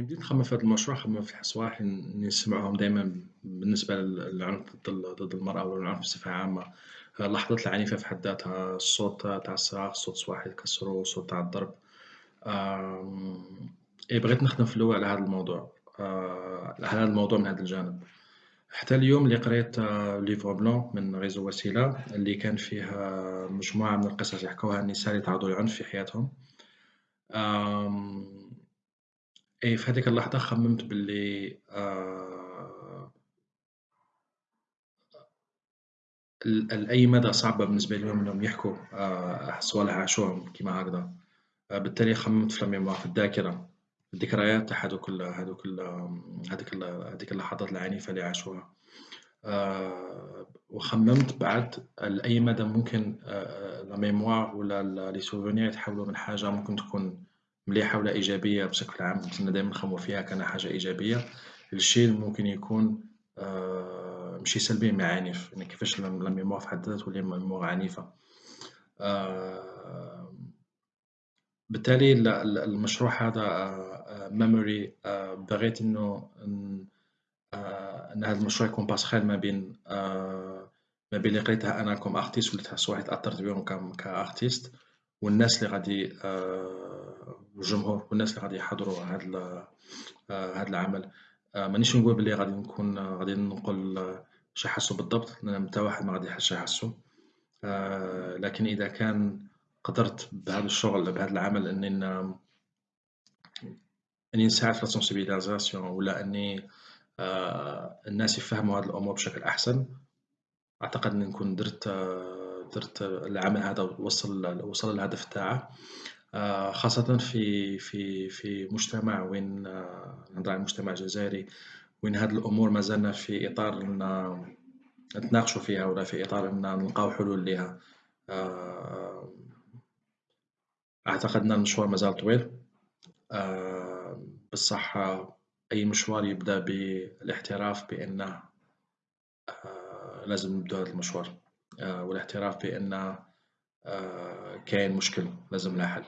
بديت نخمم في هذا المشروع خممت في صراحة إني نسمعهم دايمًا بالنسبة للعنف ضد ضد المرأة والعنف بصفة عامة، اللحظات العنيفة في حد ذاتها، الصوت تاع الصراخ، صوت واحد يكسروه، الصوت تاع الضرب، إيه بغيت نخدم في الأول على هذا الموضوع، آه، على هذا الموضوع من هذا الجانب، حتى اليوم اللي قريت ليفغ بلون من غيزو وسيلة اللي كان فيه مجموعة من القصص يحكوها النساء اللي تعرضوا للعنف في حياتهم، إيه في هاذيك اللحظة خممت باللي ل لأي مدى صعبة بالنسبة ليهم إنهم يحكوا آآ صوالح عاشوهم كيما هكذا، بالتالي خممت في ال mémoire في الذاكرة، الذكريات تاع ال هاذيك ال هاذيك اللحظات العنيفة اللي عاشوها، آآ وخممت بعد لأي مدى ممكن آآ la mémoire ولا les souvenirs يتحولوا من حاجة ممكن تكون مليحة ولا إيجابية بشكل عام كنا دايمًا نخمموا فيها كأنها حاجة إيجابية، للشيء اللي ممكن يكون آآ ماشي سلبي مي عنيف، يعني كيفاش لا ميموار في حد ذاتها تولي ميموار عنيفة. آآ بالتالي ال ال المشروع هذا memory بغيت إنه ن آآ أن هذا المشروع يكون باسخيل ما بين ما بين اللي قريتها أنا comme artiste واللي صوالح تأثرت بهم ك كartiste والناس اللي غادي والجمهور والناس اللي غادي يحضروا هاد ال هاد العمل، مانيش نقول بلي غادي نكون غادي ننقل واش يحسوا بالضبط لأن متى واحد ما غادي واش يحسوا، لكن إذا كان قدرت بهذا الشغل بهذا العمل إني ن إني نساعد في الsensibilisation ولا إني الناس يفهموا هاد الأمور بشكل أحسن، أعتقد إني نكون درت درت العمل هذا وصل وصل للهدف تاعه، خاصةً في في في مجتمع وين نهضر على المجتمع الجزائري وين هاد الأمور مازالنا في إطار نتناقشوا فيها ولا في إطار أن نلقاو حلول ليها، أعتقد أن المشوار مازال طويل، بصح أي مشوار يبدأ بالاعتراف بأنه لازم نبدو هذا المشوار، والاعتراف بأن كاين مشكل لازم له حل.